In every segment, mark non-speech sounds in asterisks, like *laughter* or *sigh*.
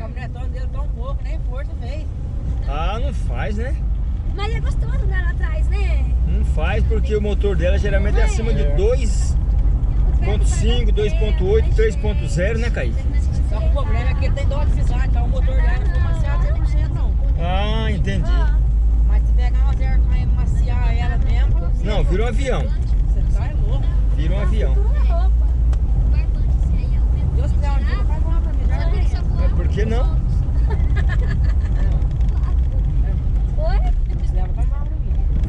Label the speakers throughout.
Speaker 1: caminhonetona dele tão pouco, nem força fez.
Speaker 2: Ah, não faz, né?
Speaker 3: Mas é gostoso andar lá atrás, né?
Speaker 2: Não faz porque o motor dela geralmente é acima de
Speaker 4: É.
Speaker 2: 2.5, 2.8, 3.0, né, Kaique?
Speaker 1: Só que o problema é que ele tem dó de pisar, então o motor dela não maciado 100% não.
Speaker 2: Ah, entendi.
Speaker 1: Mas se pegar uma zero e maciar ela mesmo,
Speaker 2: Não, vira um avião.
Speaker 1: você tá é louco.
Speaker 2: Vira um avião.
Speaker 1: Deus quiser um dia, faz uma pra mim. já é.
Speaker 2: É, por que não?
Speaker 3: Oi?
Speaker 1: Deus.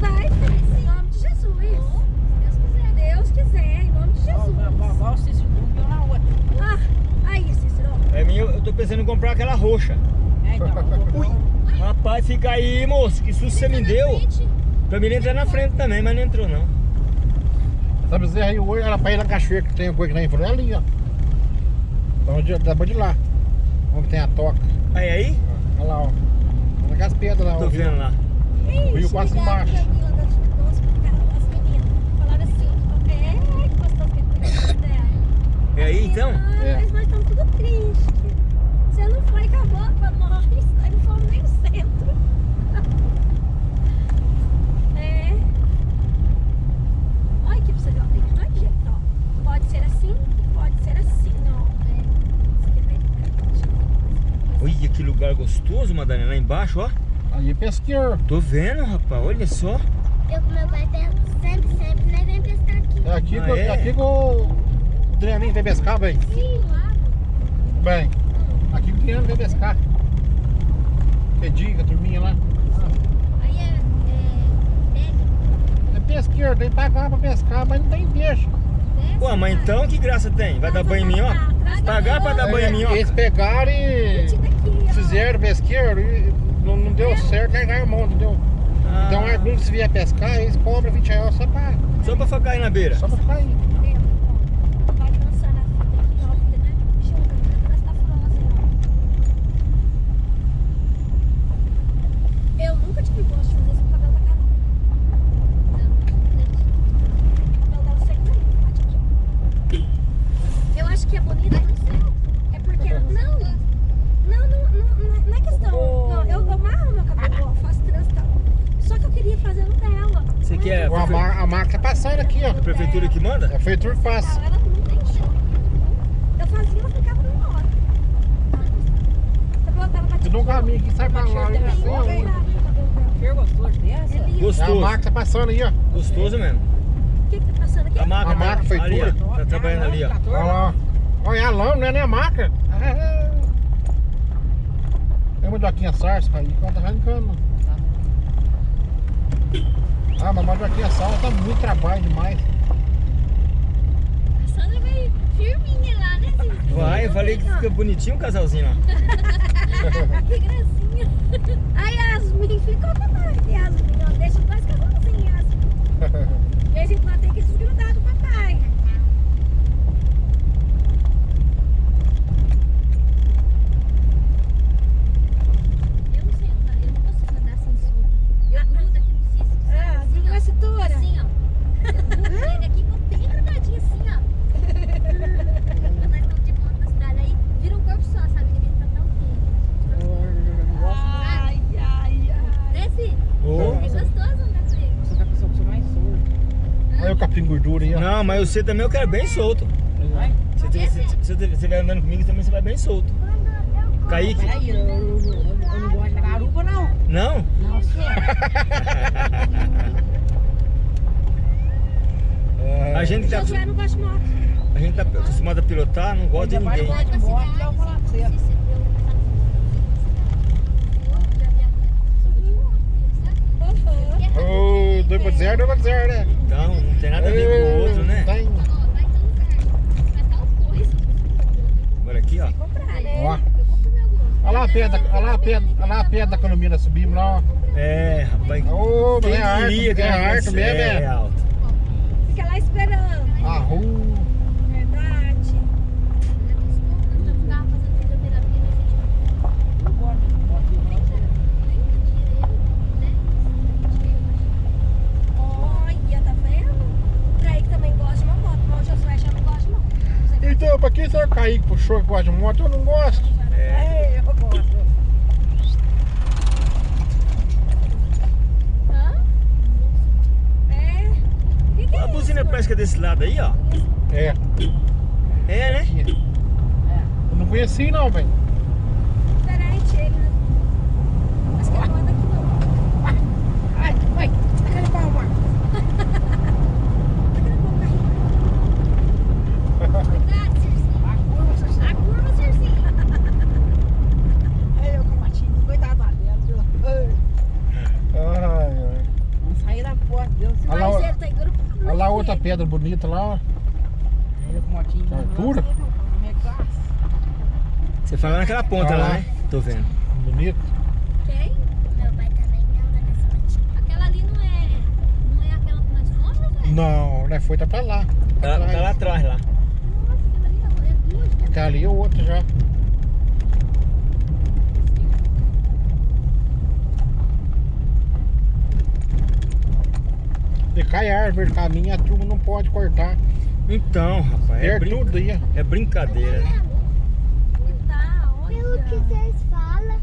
Speaker 3: Vai, em nome de Jesus. Deus quiser, em nome de Jesus.
Speaker 1: o Cícero dormiu na outra.
Speaker 3: Ah, aí, Cícero.
Speaker 2: É minha, eu tô pensando em comprar aquela roxa.
Speaker 1: É, então,
Speaker 2: Ui. Rapaz, fica aí, moço. Que susto você me deu. Pra mim entrar na frente também, mas não entrou não.
Speaker 4: Essa bezerra aí hoje, ela pra ir na cachoeira que tem a coisa que lá em frente, é ali, ó. Dá de, dá pra de lá. Onde tem a toca.
Speaker 2: Aí, aí?
Speaker 4: Olha lá, ó. Naquelas pedras lá, ó.
Speaker 2: Tô vendo lá.
Speaker 4: Rio quase embaixo.
Speaker 3: Nossa, as meninas falaram assim, é, que gostoso que ele cuidou dela.
Speaker 2: É aí então?
Speaker 4: É.
Speaker 3: Mas nós estamos tudo triste. Você não foi, acabou pra nós. Nós não fomos nem no centro. É. Olha aqui pra você ver, ó. Tem dois jeitos, ó. Pode ser assim, pode ser assim, ó. Você quer ver?
Speaker 2: Olha que lugar gostoso, Madalena. Lá embaixo, ó.
Speaker 4: Aí é pesqueiro.
Speaker 2: Tô vendo, rapaz. Olha só.
Speaker 5: Eu com meu pai sempre, sempre, nós vem pescar aqui.
Speaker 4: É aqui,
Speaker 2: Ah,
Speaker 4: que,
Speaker 2: é?
Speaker 4: aqui que o Adrianinho vem pescar, bem.
Speaker 5: Sim, lá.
Speaker 4: Bem, aqui que o Adriano vem pescar. Que diga, turminha lá.
Speaker 5: Aí é, é, pega,
Speaker 4: É pesqueiro, tem que pagar pra pescar, mas não tem peixe.
Speaker 2: Ué, mas então que graça tem? Vai dar banho em mim, ó? Pagar pra dar banho em mim, ó.
Speaker 4: Eles pegaram e. fizeram pesqueiro e não, não deu certo, largaram a mão, entendeu?
Speaker 2: Ah,
Speaker 4: Então alguns se vier pescar, eles cobram 20 reais só pra,
Speaker 2: Só pra ficar aí na beira.
Speaker 4: só pra ficar aí.
Speaker 3: Vai lançando a fita aqui, ó. Fita, né? Junta, parece que tá furando assim, ó. Eu nunca tive gosto de fazer isso com o cabelo da Carol. O cabelo dela seca não, bate aqui, ó. Eu acho que é bonita, não sei. É porque. Não, não, não, não, não é questão. Não, eu, eu amarro meu cabelo, ó, faço trança e tal. Só que eu queria fazer no dela.
Speaker 2: Você quer
Speaker 4: Ó, A, mar, a marca tá passando aqui, ó.
Speaker 2: a prefeitura que manda?
Speaker 4: É feito que faz.
Speaker 3: Ela não tem chão. Eu fazia, ela ficava numa hora. Você botava pra
Speaker 4: Tem um caminho aqui, sai pra lá,
Speaker 3: Tem
Speaker 4: não sei
Speaker 3: um
Speaker 4: aonde.
Speaker 1: Cheiro gostoso dessa.
Speaker 3: É lindo.
Speaker 4: É a
Speaker 2: Gostoso.
Speaker 4: marca tá passando aí, ó.
Speaker 2: Gostoso mesmo.
Speaker 3: O que que tá passando aqui?
Speaker 2: A marca,
Speaker 4: A marca feitura.
Speaker 2: ali, ó. Tá ó.
Speaker 4: Olha lá. Olha a lama, não é nem a marca. Tem uma Joaquinha Sarso aí, que ela tá arrancando. Ah, mas a Joaquinha Sarso tá muito trabalho demais.
Speaker 5: A Sandra vai firminha lá, né, Cícero?
Speaker 2: Vai, eu falei que fica bonitinho o casalzinho lá. *laughs*
Speaker 3: Que gracinha. A Yasmin ficou com nós. Yasmin, ó, deixa nós casalzinhos, Yasmin. De *laughs* vez em quando tem que desgrudar do papai.
Speaker 5: Eu não sei andar, eu não consigo andar sem solta. Eu grudo aqui no Cícero.
Speaker 3: Ah,
Speaker 5: assim,
Speaker 3: viu
Speaker 5: ó.
Speaker 3: a cintura?
Speaker 5: Assim, ó. Eu grudo nele aqui, ficou bem grudadinho assim, ó. Quando nós estamos de moto na cidade, aí vira um corpo só, sabe? Ele fica tão feio.
Speaker 3: Ai, ai, ai.
Speaker 5: Né, Cícero?
Speaker 2: Ô.
Speaker 5: É gostoso andar com ele.
Speaker 1: Você vai pensar que você é mais surdo.
Speaker 4: Olha o capim gordura
Speaker 2: você também eu quero bem solto.
Speaker 1: Vai?
Speaker 2: Você, você, você, você vai andando comigo também, você vai bem solto. Kaique?
Speaker 1: Peraí, eu, eu, eu, eu não gosto da garupa, não.
Speaker 2: Não?
Speaker 1: Não, você. *laughs*
Speaker 2: A gente tá,
Speaker 3: Josué não gosta de moto.
Speaker 2: a gente tá acostumado a pilotar, não gosta de ninguém.
Speaker 1: de moto, eu vou falar pra você.
Speaker 3: Uhum.
Speaker 4: Ô, 2 por 0, 2 por 0, né?
Speaker 2: Então, não tem nada a ver com o outro, né?
Speaker 4: Tem.
Speaker 2: Agora aqui, ó.
Speaker 3: Comprar, né?
Speaker 4: Ó. Olha lá a pedra, olha lá a pedra, olha lá a pedra da economia, nós subimos lá, ó.
Speaker 2: É, rapaz.
Speaker 4: Ô,
Speaker 2: Quem
Speaker 4: é arte,
Speaker 2: que
Speaker 4: é arte mesmo,
Speaker 2: é
Speaker 4: é.
Speaker 2: alto.
Speaker 3: Fica lá esperando.
Speaker 4: A rua.
Speaker 3: Verdade.
Speaker 1: Eu gosto de moto, não.
Speaker 3: Olha, tá vendo? O Kaique também gosta de uma moto, mas o Josué já não gosta, não. Você vai
Speaker 4: Então, pra quem será que puxou que gosta de moto? Eu não gosto.
Speaker 1: É, eu gosto.
Speaker 3: Hã? É. Que que é
Speaker 2: A buzina parece que é desse lado aí, ó.
Speaker 4: É.
Speaker 2: É, né?
Speaker 4: Eu não conheci não, velho.
Speaker 3: Diferente ele, né? Acho que ele não anda aqui não.
Speaker 1: Ai, ai, aquele pau, amor.
Speaker 3: Aquele bom carrinho.
Speaker 5: Cuidado, Circinho.
Speaker 1: A curva, você
Speaker 5: A curva, Circinho.
Speaker 1: É eu com a matinha, cuidado lá dentro. viu? Ai,
Speaker 4: Ai, ai.
Speaker 1: Não sair da porta, Deus.
Speaker 4: Olha lá,
Speaker 3: Mas
Speaker 4: ó.
Speaker 3: ele tá engrupado.
Speaker 4: Olha lá outra pedra bonita lá, ó.
Speaker 1: Eu com a motinha.
Speaker 4: Que altura?
Speaker 1: Minha classe.
Speaker 2: Você fala naquela ponta
Speaker 4: Ah.
Speaker 2: lá, né? Tô vendo.
Speaker 4: Bonito.
Speaker 3: Quem?
Speaker 5: Meu pai também anda nessa matinha. Aquela ali não é. Não é aquela que nós fomos, velho?
Speaker 4: Não, né? Foi tá pra lá.
Speaker 2: Tá, tá lá atrás lá.
Speaker 5: Nossa, aquela ali é duas. né?
Speaker 4: Aquela ali é outra já. E cai árvore do caminho, a turma não pode cortar.
Speaker 2: Então, rapaz, é,
Speaker 4: Perde
Speaker 2: brin-
Speaker 4: tudo aí.
Speaker 2: é brincadeira,
Speaker 5: Pelo que vocês falam,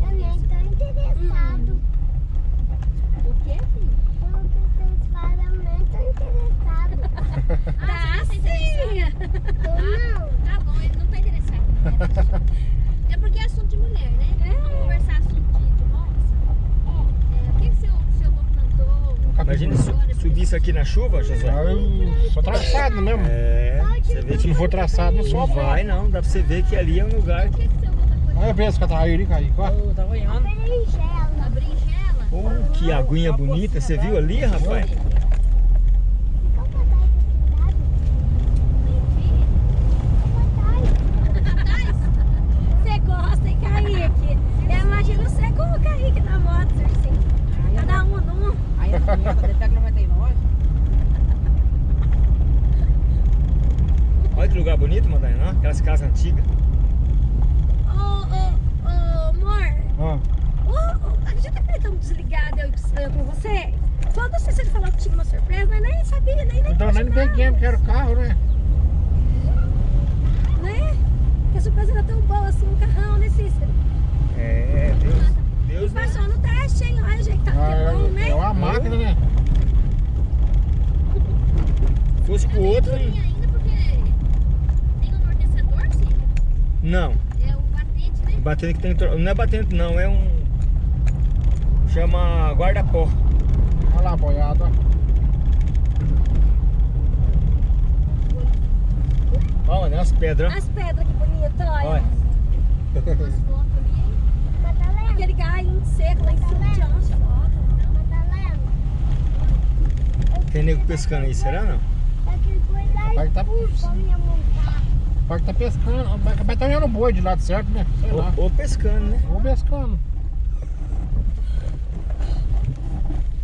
Speaker 5: eu nem tô interessado.
Speaker 3: O quê, filho?
Speaker 5: Pelo que vocês falam, eu nem tô interessado. *laughs*
Speaker 3: Tá sim.
Speaker 5: Não.
Speaker 6: Tá bom, ele não tá interessado. Né? *laughs* É porque é assunto de mulher, né?
Speaker 3: É.
Speaker 6: Vamos conversar assunto de, de moça. É, o que, que seu, seu avô
Speaker 2: Imagina su subir isso aqui na chuva, José.
Speaker 4: Ah, Só traçado mesmo.
Speaker 2: É, você vê
Speaker 4: Se
Speaker 2: que
Speaker 4: não for traçado, não
Speaker 2: não
Speaker 4: sobe.
Speaker 2: vai não, dá pra você ver que ali é um lugar
Speaker 6: que, tá?
Speaker 4: Olha a que tá aí.
Speaker 1: Eu tava olhando.
Speaker 5: Berinjela.
Speaker 6: A berinjela?
Speaker 2: Oh, que aguinha bonita, você viu ali, rapaz?
Speaker 5: Qual que é a data de cidade?
Speaker 3: Você gosta, hein, Kaique? Eu imagino você com o Kaique na moto, Circinho. Cada um num.
Speaker 1: Aí a menina dele pega 99.
Speaker 2: Olha que lugar bonito, Madalena, aquelas casas antigas.
Speaker 3: Ô, ô, ô, amor.
Speaker 4: Ó,
Speaker 3: Ô, ô, acredita que ele tá desligado eu, eu com você? Toda vez que ele falou que tinha uma surpresa, mas nem sabia, nem nem
Speaker 4: então nem peguei, porque era o carro, né?
Speaker 3: Né? Porque a surpresa era tão boa assim, um carrão, né, Cícero?
Speaker 2: É, Deus, Deus,
Speaker 3: E
Speaker 2: né?
Speaker 3: passou no teste, hein? Olha o jeito que tá
Speaker 4: Ah,
Speaker 3: que bom, né?
Speaker 4: é uma máquina, né?
Speaker 2: Se fosse pro outro,
Speaker 6: Tem
Speaker 2: hein?
Speaker 6: ainda porque tem um amortecedor, sim.
Speaker 2: Não.
Speaker 6: É o batente, né?
Speaker 2: Batendo que tem. tro- Não é batendo, não, é um. Chama guarda-pó.
Speaker 4: Olha lá, boiada, ó.
Speaker 2: Olha? As pedras.
Speaker 3: As pedras que bonito, olha.
Speaker 2: Olha.
Speaker 3: Aquele galho seco lá em cima, fotos.
Speaker 5: Madalena.
Speaker 2: Tem nego pescando aí, será não?
Speaker 4: Vai
Speaker 5: e
Speaker 4: tá-
Speaker 5: pus
Speaker 4: Pode tá pescando. Vai vai tá olhando o boi de lado certo, né? Sei lá.
Speaker 2: Ou, ou pescando, né?
Speaker 4: Ou pescando.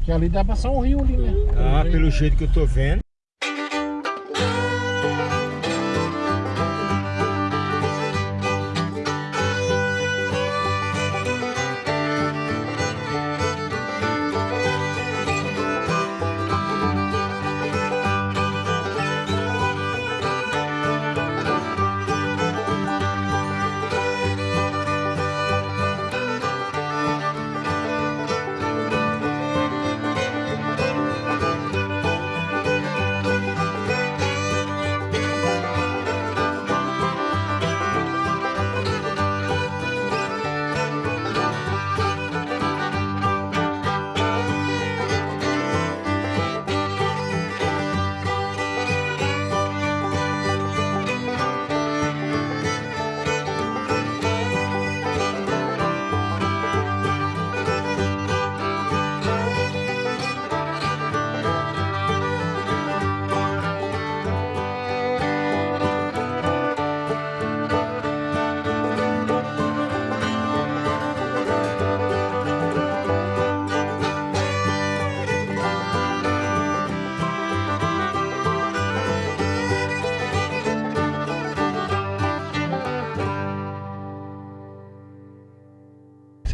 Speaker 4: Que ali dá pra passar um rio ali, né?
Speaker 2: Ah, pelo jeito que eu tô vendo.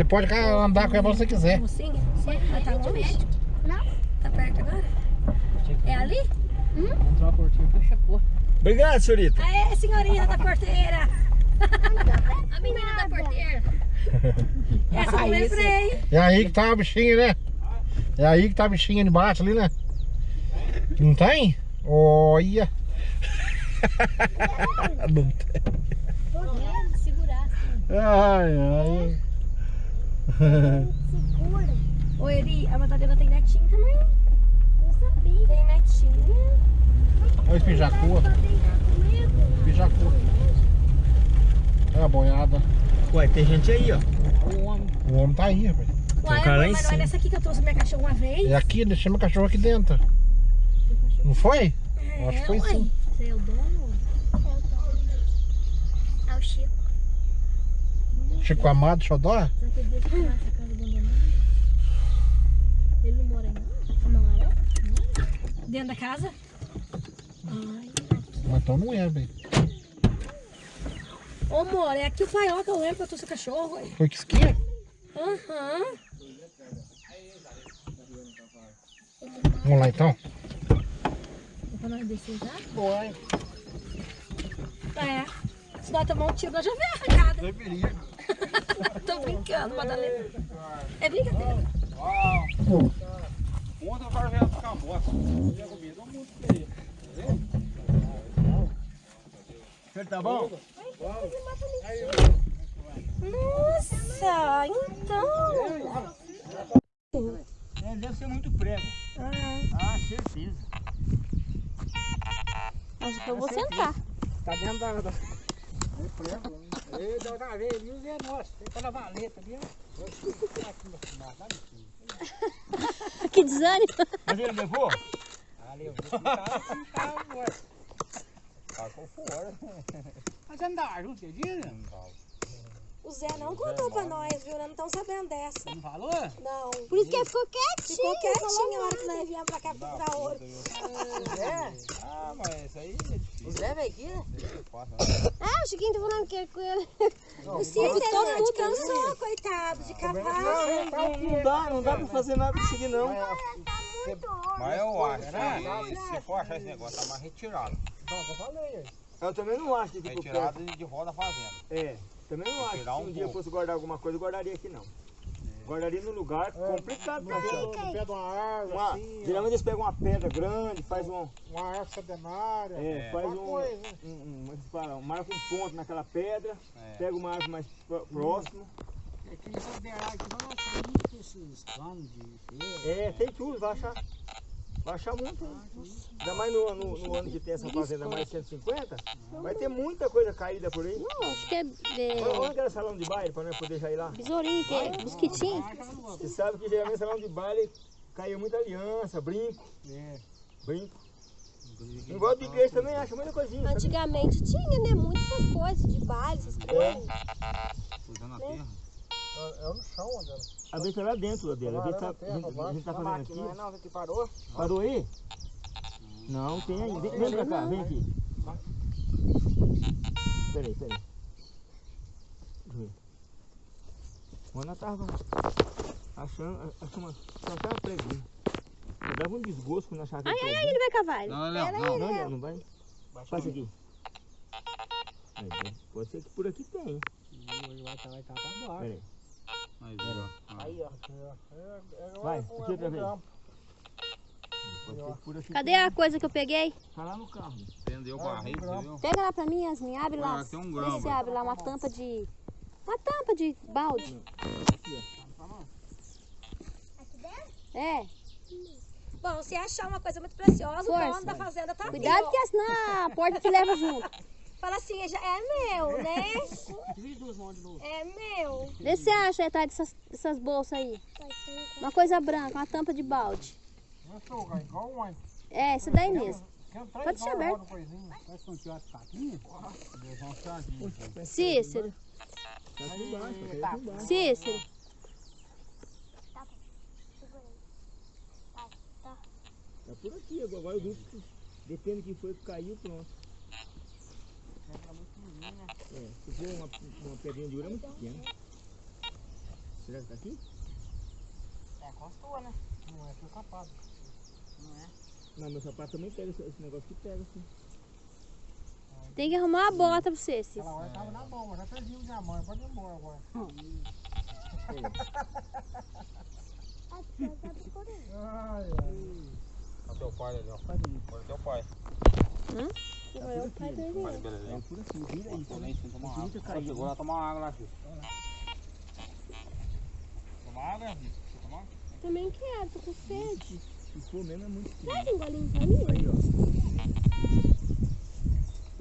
Speaker 4: Você pode andar com ela se você quiser.
Speaker 3: Mocinha? Mas tá longe?
Speaker 5: Não.
Speaker 3: Tá perto agora? É ali?
Speaker 1: Entrou a portinha, fecha a porta.
Speaker 2: Obrigado, senhorita.
Speaker 3: Aê, senhorinha da porteira.
Speaker 5: A menina da porteira. *laughs*
Speaker 3: Essa eu lembrei.
Speaker 4: É aí que tá a bichinha, né? É aí que tá a bichinha debaixo ali, né? Não tem? Olha. *laughs* Não tem.
Speaker 5: Correndo, segurar assim.
Speaker 4: Ai, ai.
Speaker 5: Segura.
Speaker 3: Ô, Eri, a Madalena tem netinho também.
Speaker 5: Não sabia.
Speaker 3: Tem netinho.
Speaker 4: Olha
Speaker 5: brincar comigo.
Speaker 4: Pijacu. É a boiada.
Speaker 2: Ué, tem gente aí, ó.
Speaker 1: O homem.
Speaker 4: O homem tá aí, rapaz.
Speaker 3: Uai,
Speaker 2: cara lá
Speaker 3: mas não é nessa aqui que eu trouxe minha cachorra uma vez?
Speaker 4: É aqui, deixei meu cachorro aqui dentro. Não foi? Eu acho que foi
Speaker 3: uai.
Speaker 4: sim.
Speaker 5: Você é o dono? É o Chico.
Speaker 4: Chico Amado, Xodó?
Speaker 5: Será que ele deixa eu essa casa abandonada? Ele não mora aí não?
Speaker 3: Mora. Dentro da casa? Ai.
Speaker 4: Mas então não é, velho.
Speaker 3: Ô, amor, é aqui o paiol que eu lembro que eu trouxe o cachorro. ué.
Speaker 4: Foi que esquia?
Speaker 3: Aham.
Speaker 4: Vamos lá então?
Speaker 5: É pra nós descer já?
Speaker 4: Foi.
Speaker 3: É. Se nós tomar um tiro, nós já vem arrancada.
Speaker 4: Deveria. *laughs*
Speaker 3: Tô brincando, Madalena. É brincadeira.
Speaker 4: Tinha comido um monte de aí.
Speaker 2: Você tá bom?
Speaker 3: Nossa, então.
Speaker 2: É, deve ser muito prego.
Speaker 3: Ah,
Speaker 2: Ah, certeza.
Speaker 3: que eu vou sentar.
Speaker 1: Tá dentro da. da...
Speaker 4: Ei, da outra vez, usa é nosso. Tem que lavar a letra ali, *laughs* ó.
Speaker 5: Que desânimo.
Speaker 2: Mas ele levou?
Speaker 4: Ali, eu vou ficar assim, tá, ué. Tacou fora. Mas andar junto, dia, né?
Speaker 3: O Zé não contou pra nós, viu? Nós não estamos sabendo dessa.
Speaker 4: Não falou?
Speaker 3: Não.
Speaker 5: Por isso que ele ficou quietinho.
Speaker 3: Ficou quietinho a hora que nós viemos pra cá procurar ouro.
Speaker 4: Ah, mas isso aí é difícil.
Speaker 1: O Zé veio aqui, né?
Speaker 5: Ah, o Chiquinho tá falando que é com ele.
Speaker 3: O Cícero todo mundo cansou, coitado, de cavalo.
Speaker 2: Não dá, não dá pra fazer nada disso aqui não.
Speaker 7: Mas eu acho que se for achar esse negócio, tá mais retirado.
Speaker 2: Eu também não acho que ficou
Speaker 7: Retirado de, de volta da fazenda.
Speaker 2: É, também não acho que se
Speaker 7: um
Speaker 2: um dia
Speaker 7: pouco.
Speaker 2: fosse guardar alguma coisa, eu guardaria aqui não. Guardaria num lugar complicado pra ver.
Speaker 4: No pé de uma árvore,
Speaker 2: Uma,
Speaker 4: assim,
Speaker 2: geralmente eles pegam uma pedra grande, faz um,
Speaker 4: uma árvore centenária.
Speaker 2: é, faz
Speaker 4: Uma
Speaker 2: um,
Speaker 4: coisa.
Speaker 2: um, um, como é que fala? marca um ponto naquela pedra,
Speaker 7: É.
Speaker 2: pega uma árvore mais pró- próximo. É, tem tudo, vai achar. Vai achar muito. Ainda mais no, no, no ano que tem essa fazenda mais 150, vai ter muita coisa caída por aí.
Speaker 5: Não, acho que é, é
Speaker 2: Olha olha aquele salão de baile para nós poder já ir lá.
Speaker 5: besourinho, que é mosquitinho.
Speaker 2: Você sabe que geralmente salão de baile caiu muita aliança, brinco. Brinco. Em volta de igreja também acha muita coisinha. sabe?
Speaker 3: Antigamente tinha, né? Muitas essas coisas de baile, essas coisas.
Speaker 7: Usando a terra.
Speaker 4: É, é no chão, André.
Speaker 2: A vez tá lá dentro, Adela. A vez tá, a gente, a gente tá fazendo aqui.
Speaker 1: Não é não, que parou.
Speaker 2: Parou aí? Não, tem aí. Vem, vem pra cá, vem aqui. Peraí, peraí. Deixa eu ver. Quando tava achando, só tava preguinha. Eu dava um desgosto quando achava que
Speaker 5: Ai, ai, ai, ele vai cavar.
Speaker 7: Não, não, não.
Speaker 2: Não, não, não vai. Passa aqui. Aí, Pode ser que por aqui tem.
Speaker 4: Vai estar, vai estar pra baixo.
Speaker 2: Peraí.
Speaker 7: Aí, ó.
Speaker 1: Aí, ó.
Speaker 2: Vai, aqui outra vez. Aqui
Speaker 5: Cadê a coisa que eu peguei?
Speaker 2: Tá lá no carro.
Speaker 7: Prendeu o barril, você viu?
Speaker 5: Pega lá pra mim, Yasmin. Abre lá.
Speaker 7: Ah, tem um
Speaker 5: Vê
Speaker 7: grão,
Speaker 5: se abre lá uma tampa de... Uma tampa de balde. É.
Speaker 3: Bom, se achar uma coisa muito preciosa, o
Speaker 5: Força.
Speaker 3: dono da fazenda tá
Speaker 5: Cuidado
Speaker 3: aqui,
Speaker 5: que
Speaker 3: ó.
Speaker 5: senão a porta te leva junto. *laughs*
Speaker 3: Fala assim, já é meu, né? *laughs* É meu.
Speaker 5: Vê se você acha atrás dessas, dessas bolsas aí. Uma coisa branca, uma tampa de balde. É, essa daí mesmo.
Speaker 4: Pode
Speaker 5: deixar aberto. Cícero. Cícero.
Speaker 2: É por aqui, agora eu vi que depende de quem foi que caiu, pronto. É, se for uma, uma pedrinha de ouro é muito pequena. Será que tá aqui?
Speaker 1: É, constou, né?
Speaker 4: Não é seu sapato.
Speaker 1: Não é?
Speaker 2: Não, meu sapato também pega esse, esse negócio que pega assim.
Speaker 6: Tem que arrumar uma bota pra você, Cis.
Speaker 8: Aquela hora tava na mão, mas já perdi minha mãe. Pode ir embora agora. Ai, ai.
Speaker 7: Olha teu pai ali, ó. Olha teu pai.
Speaker 6: É o pai dele.
Speaker 7: Pai, beleza.
Speaker 2: É por assim, vira aí.
Speaker 7: Tô sem tomar água.
Speaker 2: Caindo.
Speaker 7: chegou lá tomar água lá, filho. Tomar água, filho? Você tomar?
Speaker 6: Também quero, tô com sede.
Speaker 2: Se for mesmo é muito quente.
Speaker 6: Pega um golinho pra mim.
Speaker 2: Aí, ó.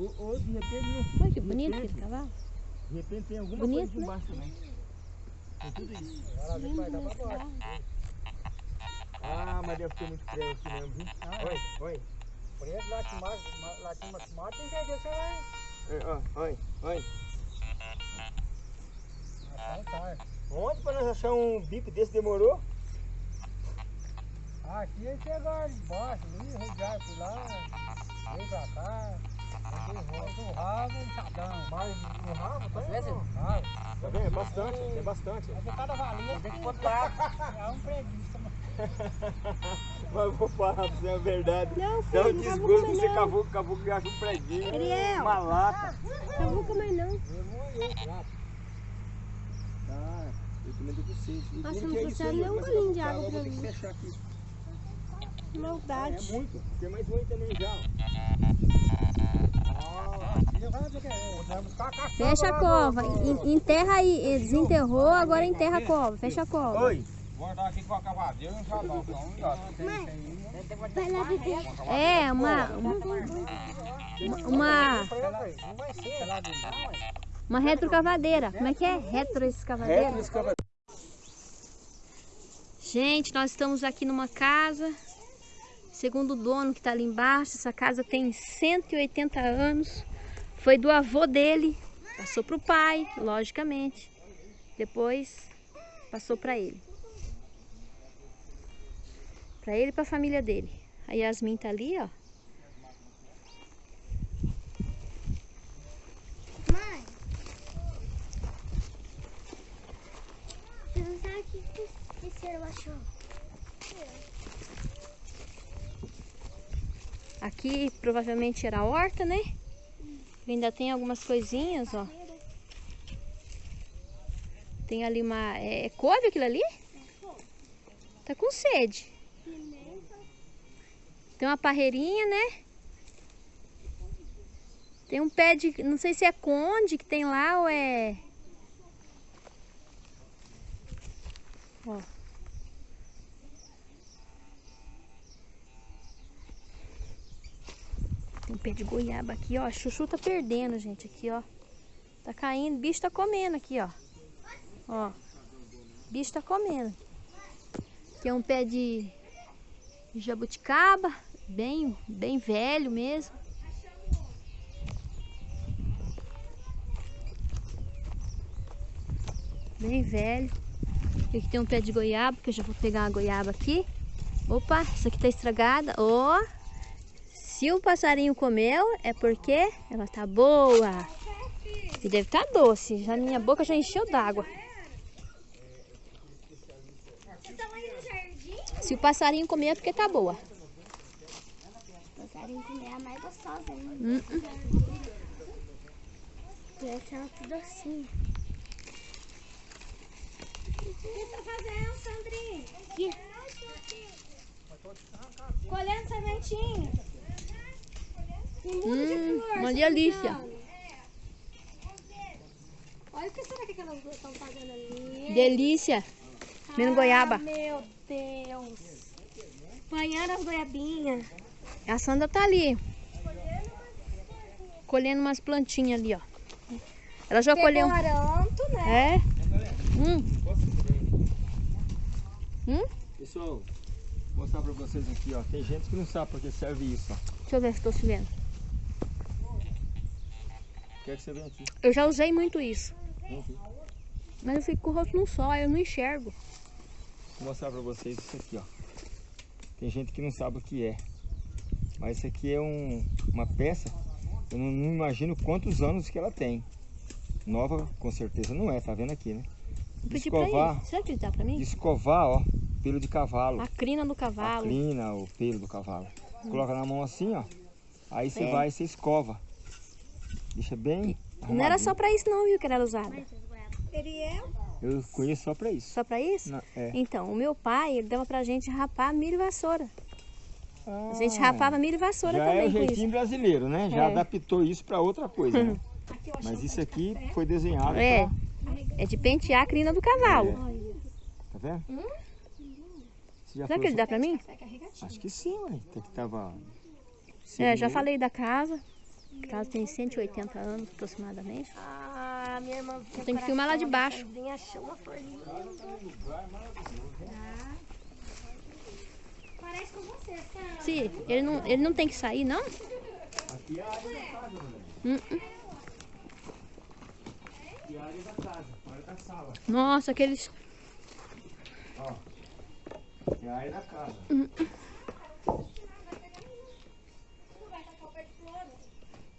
Speaker 2: Ô, ô, de repente,
Speaker 6: Olha que bonito aquele cavalo.
Speaker 2: De repente tem alguma
Speaker 6: Bonito,
Speaker 2: coisa aqui
Speaker 6: né?
Speaker 2: também. Tem tudo isso.
Speaker 8: Ela ali vai dar pra baixo.
Speaker 2: Ah, mas deve ter muito prego aqui mesmo, viu? Olha, olha.
Speaker 8: Preto, latim mais, mais, mais, tem jeito, você vai.
Speaker 2: É, ó, Olha, olha.
Speaker 8: Então tá.
Speaker 2: Ontem pra nós achar um bico desse demorou.
Speaker 8: Aqui ele chegaram embaixo, ali, rodearam por lá, veio pra cá, mas o rabo, um chadão.
Speaker 2: Mas no rabo, tá?
Speaker 8: Rabo.
Speaker 2: Tá vendo? É bastante, é bastante.
Speaker 8: Mas de cada valinha tem que botar. *laughs* É um preguiça. *laughs*
Speaker 2: Mas vou falar pra você a verdade.
Speaker 6: Não,
Speaker 2: Dá
Speaker 6: filho,
Speaker 2: um
Speaker 6: não
Speaker 2: desgosto de você
Speaker 6: não.
Speaker 2: cavuca, cavuca e acha um preguinho.
Speaker 6: Ariel.
Speaker 2: Uma lata.
Speaker 6: Cavuca mais não.
Speaker 2: Ah, eu também tô com sede.
Speaker 6: Nossa, não
Speaker 2: que aí,
Speaker 6: nem um golinho
Speaker 2: vou
Speaker 6: de água pra
Speaker 2: que
Speaker 6: mim.
Speaker 2: fechar aqui. É
Speaker 6: Maldade.
Speaker 2: muito. Tem mais um também já.
Speaker 8: que
Speaker 6: Fecha a cova. Enterra aí. Desenterrou, agora enterra a cova. Fecha a cova.
Speaker 2: Oi.
Speaker 7: Vou andar aqui com a cavadeira. Então.
Speaker 6: É, uma. Uma. Uma, retrocavadeira. Como é que é? Retroescavadeira?
Speaker 2: Reto escava.
Speaker 6: Gente, nós estamos aqui numa casa. Segundo o dono que está ali embaixo, essa casa tem 180 anos. Foi do avô dele. Passou para o pai, logicamente. Depois passou para ele. Para ele e para a família dele. A Yasmin tá ali, ó.
Speaker 3: Mãe, você não sabe o que que esse cheiro achou?
Speaker 6: Aqui provavelmente era a horta, né? Ainda tem algumas coisinhas, ó. Tem ali uma. É, é couve aquilo ali? Tá com sede. Tem uma parreirinha, né? Tem um pé de. Não sei se é conde que tem lá ou é. Ó. Tem um pé de goiaba aqui, ó. A chuchu tá perdendo, gente. Aqui, ó. Tá caindo. Bicho tá comendo aqui, ó. Ó. Bicho tá comendo. É um pé de jabuticaba. Bem, bem velho mesmo. Bem velho. E aqui tem um pé de goiaba, que eu já vou pegar uma goiaba aqui. Opa, essa aqui tá estragada. Ó. Se o passarinho comeu, é porque ela tá boa. E deve estar doce. Já minha boca já encheu d'água. Se o passarinho comer, é porque tá boa.
Speaker 3: Passarinho comer é a mais gostosa ainda.
Speaker 6: Hum, hum.
Speaker 3: Essa é tudo assim. O que tá fazendo, Sandrinho? Aqui. Colhendo sementinha.
Speaker 6: Hum,
Speaker 3: flor.
Speaker 6: uma delícia.
Speaker 3: Olha o que será que duas estão fazendo ali.
Speaker 6: Delícia. Comendo
Speaker 3: Ah,
Speaker 6: goiaba.
Speaker 3: Meu Deus. Banhando as goiabinhas.
Speaker 6: A Sandra tá ali. Colhendo umas plantinhas ali, ó. Ela já colheu.
Speaker 3: Pegou aranto, né?
Speaker 6: É? Hum. Hum?
Speaker 2: Pessoal, vou mostrar pra vocês aqui, ó. Tem gente que não sabe pra que serve isso, ó.
Speaker 6: Deixa eu ver se tô se vendo.
Speaker 2: Quer que você venha aqui?
Speaker 6: Eu já usei muito isso.
Speaker 2: Aqui.
Speaker 6: Mas eu fico com o rosto num só, eu não enxergo.
Speaker 2: Vou mostrar pra vocês isso aqui, ó. Tem gente que não sabe o que é. Mas isso aqui é um, uma peça, eu não, não imagino quantos anos que ela tem. Nova, com certeza não é, tá vendo aqui, né? De
Speaker 6: pedir pra
Speaker 2: escovar,
Speaker 6: ele. Será que ele dá pra mim?
Speaker 2: de escovar, ó, pelo de cavalo.
Speaker 6: A crina do
Speaker 2: A
Speaker 6: cavalo.
Speaker 2: crina, o pelo do cavalo. Coloca na mão assim, ó. Aí você
Speaker 6: É.
Speaker 2: vai e você escova. Deixa bem
Speaker 6: Não era só pra isso não, viu, que ela era usada.
Speaker 3: Ariel?
Speaker 2: Eu conheço só pra isso.
Speaker 6: Só pra isso?
Speaker 2: Não, é.
Speaker 6: Então, o meu pai, ele dava pra gente rapar milho e vassoura. A gente
Speaker 2: Ah,
Speaker 6: rapava milho e vassoura
Speaker 2: Já é
Speaker 6: também
Speaker 2: o
Speaker 6: com isso.
Speaker 2: jeitinho brasileiro, né? Já
Speaker 6: É.
Speaker 2: adaptou isso pra outra coisa, né? *laughs* Mas isso aqui foi desenhado
Speaker 6: É.
Speaker 2: pra...
Speaker 6: É de pentear a crina do cavalo.
Speaker 2: Tá vendo?
Speaker 6: Hum?
Speaker 2: Já
Speaker 6: Será que ele dá pra mim?
Speaker 2: só- Acho que sim, ué. Até que tava...
Speaker 6: É, já falei da casa. A casa tem 180 anos aproximadamente.
Speaker 3: Ah, minha irmã.
Speaker 6: Tenho que filmar lá de baixo.
Speaker 3: Achou uma folhinha.
Speaker 6: Se ele não, ele não tem que sair, não?
Speaker 2: Aqui é a área da casa, mano. Aqui é a área da casa, a área da sala.
Speaker 6: Nossa, aqueles.
Speaker 2: Ó. É a área da casa.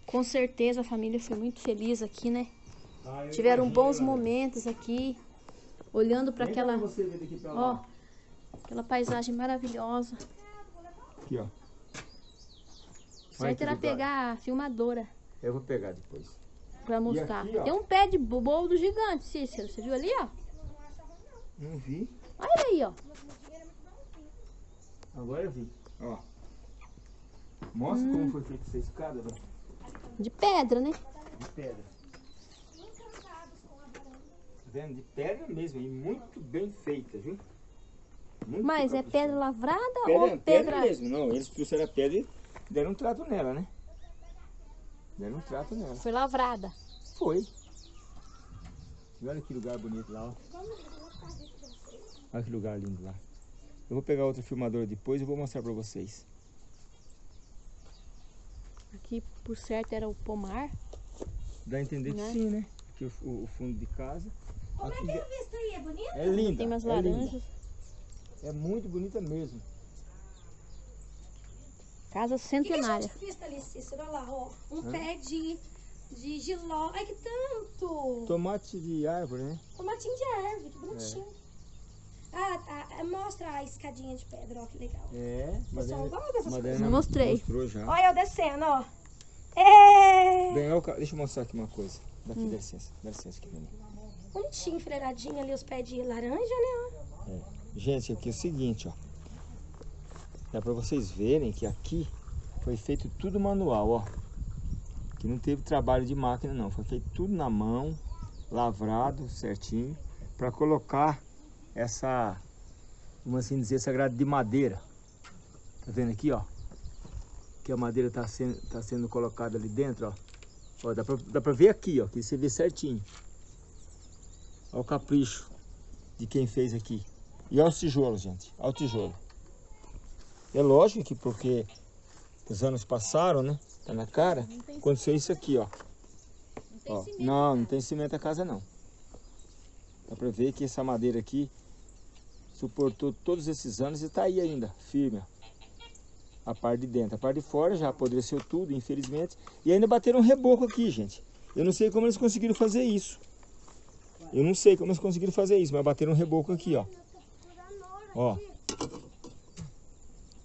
Speaker 6: Com certeza a família foi muito feliz aqui, né?
Speaker 2: Ah,
Speaker 6: Tiveram bons momentos aqui, olhando para aquela, ó, aquela paisagem maravilhosa.
Speaker 2: Aqui, ó.
Speaker 6: Certo
Speaker 2: que lugar.
Speaker 6: pegar a filmadora
Speaker 2: Eu vou pegar depois.
Speaker 6: para mostrar.
Speaker 2: aqui.
Speaker 6: Tem um pé de boldo gigante, Cícero. Você viu ali, ó?
Speaker 2: Não vi.
Speaker 6: Olha aí, ó.
Speaker 2: Agora eu vi. Ó. Mostra
Speaker 6: Hum.
Speaker 2: como foi feita essa escada, velho.
Speaker 6: De pedra, né?
Speaker 2: De pedra. Tá vendo? De pedra mesmo. E muito bem feita, viu? Muito
Speaker 6: Mas é pedra lavrada
Speaker 2: Pedra,
Speaker 6: ou
Speaker 2: pedra
Speaker 6: pedra...
Speaker 2: mesmo. Não, eles trouxeram a pedra e deram um trato nela, né? Deram um trato nela.
Speaker 6: Foi lavrada.
Speaker 2: Foi. E olha que lugar bonito lá, ó. Olha que lugar lindo lá. Eu vou pegar outra filmadora depois e vou mostrar pra vocês.
Speaker 6: Aqui, por certo, era o pomar.
Speaker 2: Dá a entender
Speaker 6: Né?
Speaker 2: que sim, né? Que o, o- fundo de casa. Aqui de-
Speaker 3: Vista aí, é bonito?
Speaker 2: é linda.
Speaker 6: Tem umas
Speaker 2: é
Speaker 6: laranjas.
Speaker 2: É muito bonita mesmo.
Speaker 6: Casa
Speaker 3: O que, que a
Speaker 6: centenária.
Speaker 3: gente fez ali, Cícero? Olha lá, ó. Um pé de, de giló. Ai, que tanto!
Speaker 2: Tomate de árvore, né?
Speaker 3: Tomatinho de árvore, que bonitinho. Ah, tá. Mostra a escadinha de pedra, ó, que legal.
Speaker 2: É.
Speaker 3: Pessoal gosta dessas
Speaker 2: Madalena
Speaker 6: Não mostrei.
Speaker 2: mostrou já.
Speaker 3: Olha eu descendo, ó. É!
Speaker 2: Bem, ca- deixa eu mostrar aqui uma coisa. Daqui,
Speaker 6: Hum.
Speaker 2: dá licença. Dá licença aqui.
Speaker 3: Bonitinho, enfileiradinho ali os pés de laranja, né?
Speaker 2: Gente, aqui é o seguinte, ó. Dá pra vocês verem que aqui foi feito tudo manual, ó. Que não teve trabalho de máquina não, foi feito tudo na mão, lavrado certinho, pra colocar essa, vamos assim dizer, essa grade de madeira. Tá vendo aqui, ó? Que a madeira tá sendo, tá sendo colocada ali dentro, ó. Ó, dá pra, dá pra ver aqui, ó, que você vê certinho. Olha o capricho de quem fez aqui. E olha os tijolos, gente. Olha o tijolo. É lógico que porque os anos passaram, né? Tá na cara. Aconteceu isso aqui, ó. Ó, não, não tem cimento a casa não. Dá pra ver que essa madeira aqui suportou todos esses anos e tá aí ainda, firme. ó. A parte de dentro. A parte de fora já apodreceu tudo, infelizmente. E ainda bateram um reboco aqui, gente. Eu não sei como eles conseguiram fazer isso. Eu não sei como eles conseguiram fazer isso, mas bateram um reboco aqui, ó. Ó.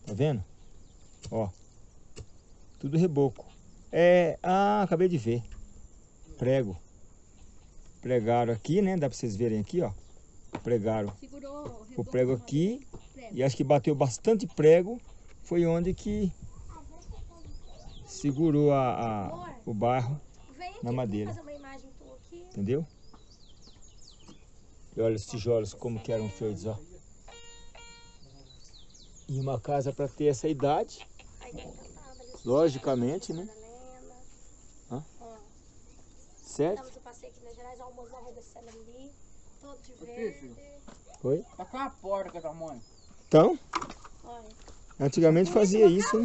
Speaker 2: Tá vendo? Ó. Tudo reboco. É. Ah, acabei de ver. Prego. Pregaram aqui, né? Dá pra vocês verem aqui, ó. Pregaram
Speaker 9: Segurou
Speaker 2: o prego aqui. E acho que bateu bastante prego. Foi onde que segurou a, a- o barro, Na madeira. entendeu? E olha os tijolos como que eram feitos, ó. E uma casa para ter essa idade, logicamente, né?
Speaker 3: Madalena.
Speaker 2: Certo?
Speaker 3: Estamos no passeio aqui na Gerais, ó, o mozão descendo ali. Todo de verde.
Speaker 2: Foi?
Speaker 1: Tá com a porta que tamanho.
Speaker 2: Então,
Speaker 3: Olha.
Speaker 2: antigamente fazia isso,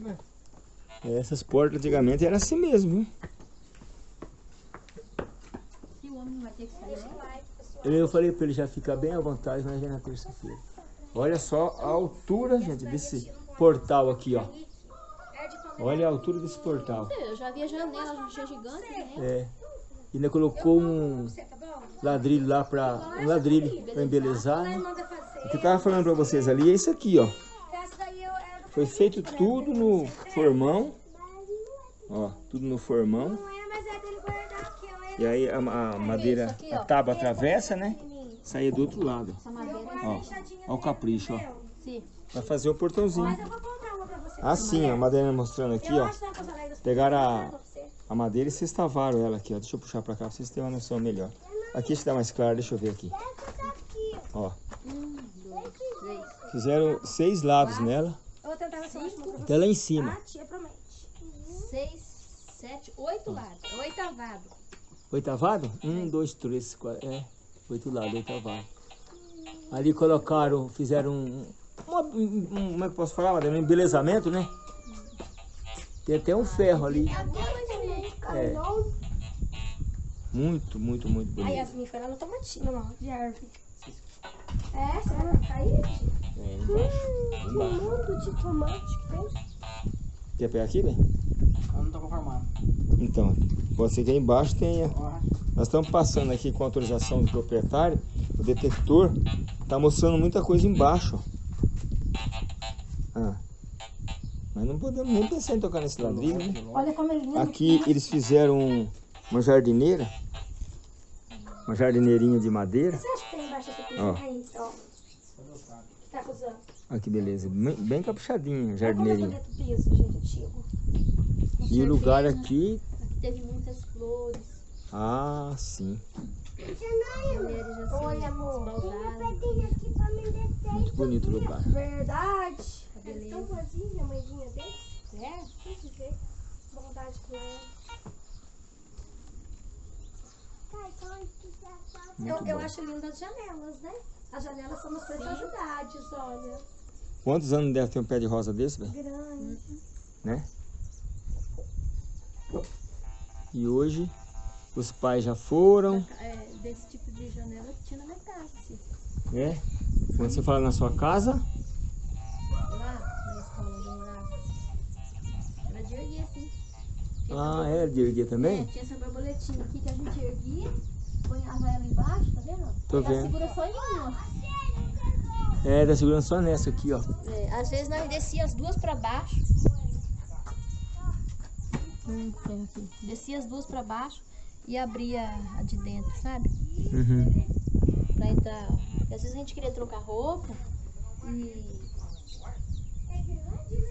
Speaker 2: né? É, Essas portas antigamente era assim mesmo, viu?
Speaker 6: Que o homem não vai ter que sair,
Speaker 3: Deixa o like, pessoal.
Speaker 2: Eu falei para ele já ficar bem à vontade, mas vem na terça-feira. Olha só a altura, gente, desse portal aqui, ó. Olha a altura desse portal.
Speaker 6: Eu já vi a janela, já achei gigante, né?
Speaker 2: É. Ainda colocou um ladrilho lá para um ladrilho para embelezar, né? O que eu tava falando para vocês ali é isso aqui, ó. Foi feito tudo no formão. Ó, tudo no formão.
Speaker 3: É, é.
Speaker 2: E aí a, a madeira, a tábua atravessa, né? Saía do outro lado.
Speaker 5: Essa madeira.
Speaker 2: Ó, ó o capricho, ó.
Speaker 5: Sim.
Speaker 2: Vai fazer o portãozinho.
Speaker 3: Mas eu vou comprar uma pra você.
Speaker 2: Assim, ó, a madeira mostrando aqui, ó.
Speaker 3: é.
Speaker 2: Pegaram a, a madeira e vocês tavaram ela aqui, ó. Deixa eu puxar pra cá pra vocês terem uma noção melhor. Aqui está mais claro, deixa eu ver aqui. Ó, fizeram seis lados nela, até lá em cima.
Speaker 3: Ah.
Speaker 5: Seis, sete, oito lados. Oitavado.
Speaker 2: Oitavado? Um, dois, três, quatro. É, oito lados, oitavado. Ali colocaram, fizeram um. uma- um- como é que eu posso falar? Um embelezamento, né? Tem até um ferro ali. É. Muito, muito, muito
Speaker 3: A
Speaker 2: bonito.
Speaker 3: Yasmin foi lá no tomatinho, ó, de árvore. É, você vai cair?
Speaker 2: É, embaixo.
Speaker 3: Que
Speaker 2: embaixo.
Speaker 3: mundo de tomate que tem.
Speaker 2: Quer pegar aqui, bem?
Speaker 1: Eu não tô conformado.
Speaker 2: Então, pode ser que aí embaixo tenha.
Speaker 1: Ó,
Speaker 2: Nós estamos passando aqui com autorização do proprietário. O detector está mostrando muita coisa embaixo. Ah. Mas não podemos nem pensar em tocar nesse ladrilho, né?
Speaker 3: Olha como ele lindo.
Speaker 2: Aqui eles fizeram um- uma jardineira. Uma jardineirinha de madeira.
Speaker 3: Você acha que tem embaixo dessa
Speaker 2: Ó.
Speaker 3: aí? Ó. Tá acusando.
Speaker 2: Olha que beleza. Bem, bem caprichadinha a
Speaker 3: é o piso, gente.
Speaker 2: E o lugar aqui.
Speaker 5: Aqui teve muitas.
Speaker 2: Ah, sim.
Speaker 5: Mulheres assim,
Speaker 3: Oi, amor.
Speaker 5: esbaldadas.
Speaker 2: Muito bonito o lugar.
Speaker 3: Verdade. É
Speaker 5: Beleza.
Speaker 3: tão vazia a mãezinha dele.
Speaker 5: É?
Speaker 3: Tem que ver. Bondade com ela. Eu, eu acho lindo as janelas, né? As janelas são umas preciosidades, olha.
Speaker 2: Quantos anos deve ter um pé de rosa desse, velho?
Speaker 3: Grande.
Speaker 2: né? E hoje os pais já foram,
Speaker 5: É, desse tipo de janela que tinha na minha casa, assim.
Speaker 2: né? Quando você fala na sua casa,
Speaker 5: Lá, na escola onde eu morava. Era de erguer, assim. Tinha
Speaker 2: ah, é de erguer
Speaker 5: É,
Speaker 2: também?
Speaker 5: tinha essa borboletinha aqui que a gente erguia, ponhava ela embaixo, tá vendo?
Speaker 2: Tô
Speaker 5: Ela
Speaker 2: vendo.
Speaker 5: segura só em ó.
Speaker 2: É, tá segurando só nessa aqui, ó.
Speaker 5: É, às vezes nós descia as duas pra baixo. Hum. Descia as duas pra baixo e abria a de dentro, sabe?
Speaker 2: Uhum.
Speaker 5: Pra entrar. Porque às vezes a gente queria trocar roupa e.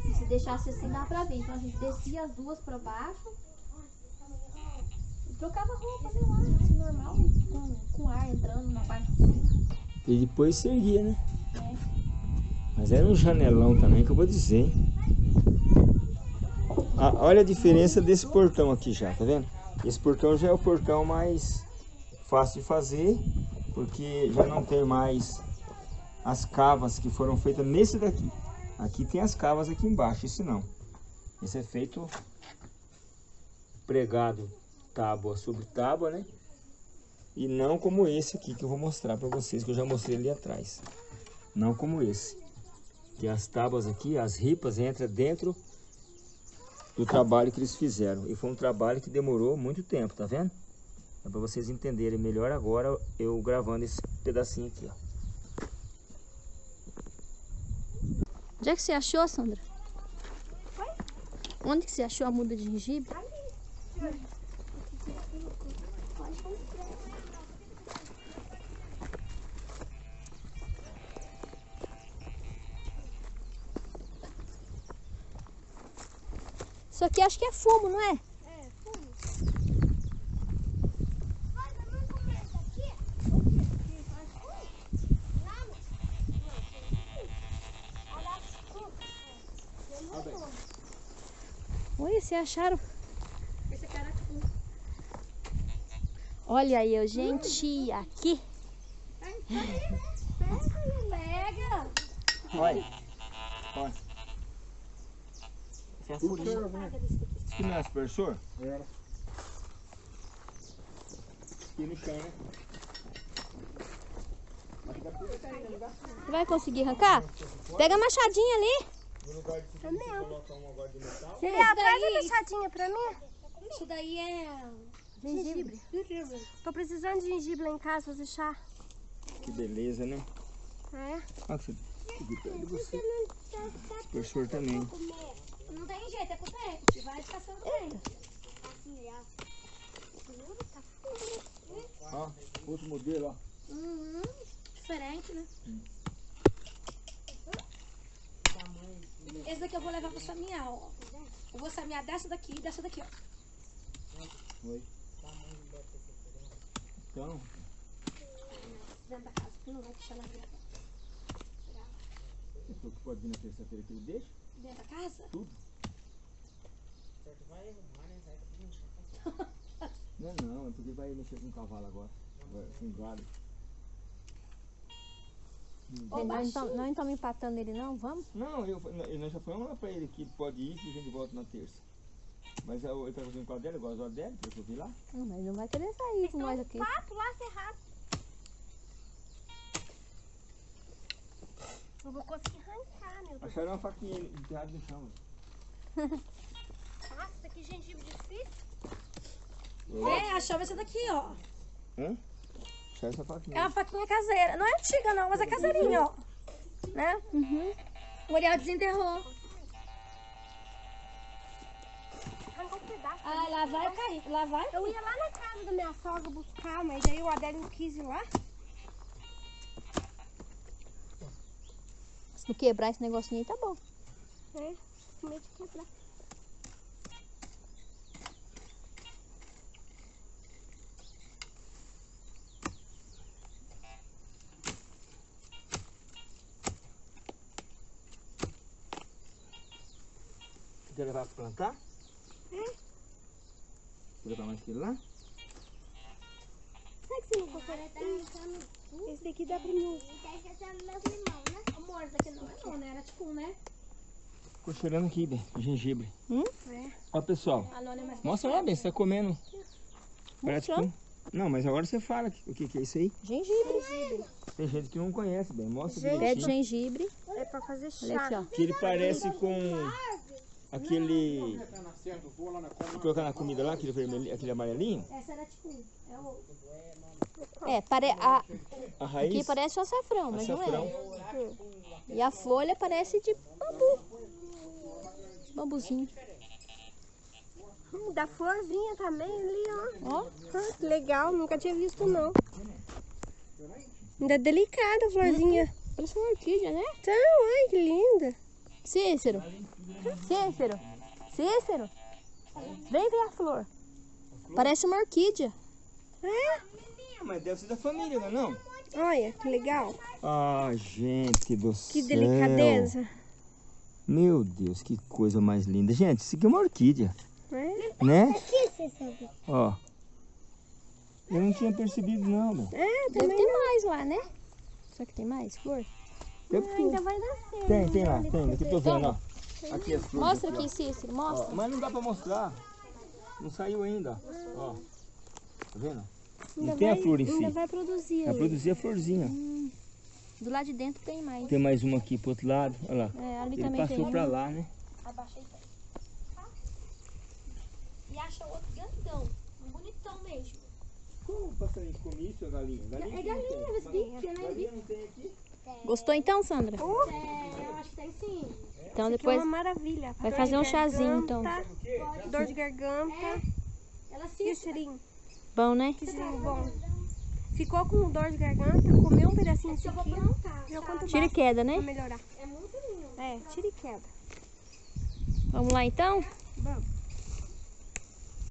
Speaker 5: e se deixasse assim dá pra ver. Então a gente descia as duas pra baixo e trocava roupa, sei lá, assim, normal, com, com ar entrando na parte de cima.
Speaker 2: E depois se erguia, né? Mas era um janelão também que eu vou dizer? Ah, olha a diferença desse portão aqui já, tá vendo? Esse portão já é o portão mais fácil de fazer, porque já não tem mais as cavas que foram feitas nesse daqui. Aqui tem as cavas aqui embaixo, esse não. Esse é feito pregado tábua sobre tábua, né? E não como esse aqui que eu vou mostrar para vocês, que eu já mostrei ali atrás. Não como esse. Que as tábuas aqui, as ripas entram dentro do trabalho que eles fizeram. E foi um trabalho que demorou muito tempo, tá vendo? É para vocês entenderem melhor agora eu gravando esse pedacinho aqui, ó.
Speaker 5: Onde é que você achou, Sandra? Onde que você achou a muda de gengibre? Isso aqui acho que é fumo, não é? Oi, vocês acharam?
Speaker 3: Esse cara é fumo.
Speaker 5: Olha aí, eu, gente, aqui.
Speaker 3: Pega!
Speaker 2: Olha. *laughs* Olha. Esse é furinho. Isso aqui não é aspersor?
Speaker 4: Era.
Speaker 2: Aqui no chão, né?
Speaker 5: Você vai conseguir arrancar? Pega a machadinha ali.
Speaker 2: No lugar de você coloca um agora de metal.
Speaker 3: Filha, traz a machadinha pra mim.
Speaker 6: Isso daí é
Speaker 3: Gengibre. Tô precisando de gengibre lá em casa fazer chá.
Speaker 2: Que beleza, né?
Speaker 3: É?
Speaker 2: Olha que você. Aqui perto de você. Aspersor também.
Speaker 3: Não tem jeito, é com o dente. Vai descascando o dente.
Speaker 5: Assim, ó.
Speaker 2: Ó, outro modelo, ó.
Speaker 3: Uhum. Diferente, né? Esse daqui eu vou levar pra samear, ó. Eu vou samear dessa daqui e dessa daqui, ó.
Speaker 2: Oi. Então,
Speaker 3: Dentro da casa, que não vai deixar na vida.
Speaker 2: você falou que pode vir na terça-feira que ele deixa?
Speaker 3: Dentro da casa?
Speaker 2: Não, não, é porque vai mexer com o cavalo agora. Vai, com gado.
Speaker 3: Ô,
Speaker 6: Nós
Speaker 3: baixinho.
Speaker 6: não estamos empatando ele não, vamos?
Speaker 2: Não, eu, eu- nós já falamos lá pra ele que ele pode ir e a gente volta na terça. Mas eu- ele tá fazendo com a dela, igual a dela, que eu vi lá.
Speaker 6: Não, mas não vai querer sair com nós aqui.
Speaker 5: Papo lá cerrado. Eu vou conseguir arrancar, meu Deus.
Speaker 2: Acharam uma faquinha enterrada no chão. *laughs*
Speaker 5: Nossa, é gengibre difícil.
Speaker 3: É, achamos essa daqui, ó.
Speaker 2: Hã? Acharam essa
Speaker 3: É
Speaker 2: faquinha.
Speaker 3: uma faquinha caseira. Não é antiga, não, mas é caseirinha, ó. Né?
Speaker 6: Uhum.
Speaker 3: O Ariel desenterrou. Ah, lá vai cair. Lá vai.
Speaker 5: Eu ia lá na casa da minha sogra buscar, mas aí o Adélio não quis ir lá.
Speaker 6: Se não quebrar esse negocinho aí, tá bom.
Speaker 5: É, com medo de quebrar.
Speaker 2: Quer levar pra plantar? Quer levar mais aquele lá?
Speaker 5: Será que você não consegue? Esse daqui dá pra mim.
Speaker 3: Amor, essa daqui não é não, né? Era tipo um, né?
Speaker 2: Ficou cheirando aqui, bem, gengibre.
Speaker 6: Hum?
Speaker 2: Ó, pessoal,
Speaker 3: A Nona é mais
Speaker 2: mostra lá, bem, você tá comendo. Parece
Speaker 6: Mostrando.
Speaker 2: que- Não, mas agora você fala que- o que, que é isso aí.
Speaker 6: Gengibre.
Speaker 2: Tem gente que não conhece, bem, mostra
Speaker 6: Pé de
Speaker 2: direitinho.
Speaker 6: gengibre.
Speaker 5: É pra fazer
Speaker 6: Olha aqui,
Speaker 5: chá.
Speaker 6: ó.
Speaker 2: Que ele parece com aquele... Colocar na comida lá, aquele, vermelhinho, aquele amarelinho.
Speaker 3: Essa era tipo um. É o...
Speaker 6: É, pare... a...
Speaker 2: A raiz,
Speaker 6: aqui parece o açafrão, mas
Speaker 2: açafrão.
Speaker 6: não é. E a folha parece de bambu. Bambuzinho.
Speaker 5: Hum, da florzinha também ali, ó.
Speaker 6: Ó,
Speaker 5: Ah, que legal, nunca tinha visto não. Ainda é delicada a florzinha.
Speaker 6: parece uma orquídea, né?
Speaker 5: Então, ai, que linda.
Speaker 6: Cícero. Cícero. Cícero. Vem ver a flor. Parece uma orquídea.
Speaker 2: Ah, Mas deve ser da família, não é não?
Speaker 5: Olha, que legal.
Speaker 2: Ah, gente do
Speaker 5: Que
Speaker 2: céu.
Speaker 5: delicadeza.
Speaker 2: Meu Deus, que coisa mais linda. Gente, isso aqui é uma orquídea,
Speaker 5: É?
Speaker 2: né?
Speaker 5: Que?
Speaker 2: Ó. Eu não tinha percebido, não. meu.
Speaker 5: É,
Speaker 6: Deve
Speaker 5: também
Speaker 6: ter mais lá, né? Será que tem mais flor?
Speaker 2: Deve ter.
Speaker 5: ainda vai nascer.
Speaker 2: Tem, tem lá, tem. Aqui eu tô vendo, ó. Aqui as flores.
Speaker 6: Mostra
Speaker 2: ó.
Speaker 6: aqui, Cícero,
Speaker 2: Ó,
Speaker 6: mostra.
Speaker 2: mas não dá pra mostrar. Não saiu ainda, ó. Tá vendo? Não
Speaker 5: Ainda
Speaker 2: tem a
Speaker 5: vai-
Speaker 2: flor em si.
Speaker 5: Ainda vai produzir.
Speaker 2: Vai produzir a florzinha.
Speaker 6: Do lado de dentro tem mais.
Speaker 2: Tem mais uma aqui pro outro lado. Olha lá.
Speaker 6: É, ali
Speaker 2: Ele
Speaker 6: também
Speaker 2: passou
Speaker 6: tem.
Speaker 2: pra lá, né?
Speaker 3: Abaixa aí. Tá? E acha outro grandão. Um bonitão mesmo.
Speaker 2: Como o passarinho come isso, a galinha? Galinha
Speaker 3: É galinha, esse bicho, né?
Speaker 2: Galinha não tem aqui?
Speaker 6: Gostou então, Sandra?
Speaker 3: É, eu acho que tem sim.
Speaker 6: Então
Speaker 5: Que é
Speaker 6: depois
Speaker 5: uma maravilha.
Speaker 6: vai
Speaker 5: Dor
Speaker 6: fazer um chazinho, então.
Speaker 5: Dor de garganta.
Speaker 3: Ela
Speaker 5: Que
Speaker 3: se
Speaker 5: cheirinho.
Speaker 6: Bom, né?
Speaker 5: Que cheirinho bom. Ficou com dor de garganta, comeu um pedacinho de
Speaker 3: eu vou
Speaker 5: aqui.
Speaker 3: plantar.
Speaker 5: Viu quanto
Speaker 6: Tira e queda,
Speaker 5: pra
Speaker 6: né?
Speaker 5: melhorar.
Speaker 3: É muito lindo.
Speaker 5: É, tira e queda.
Speaker 6: Vamos lá então?
Speaker 5: Vamos.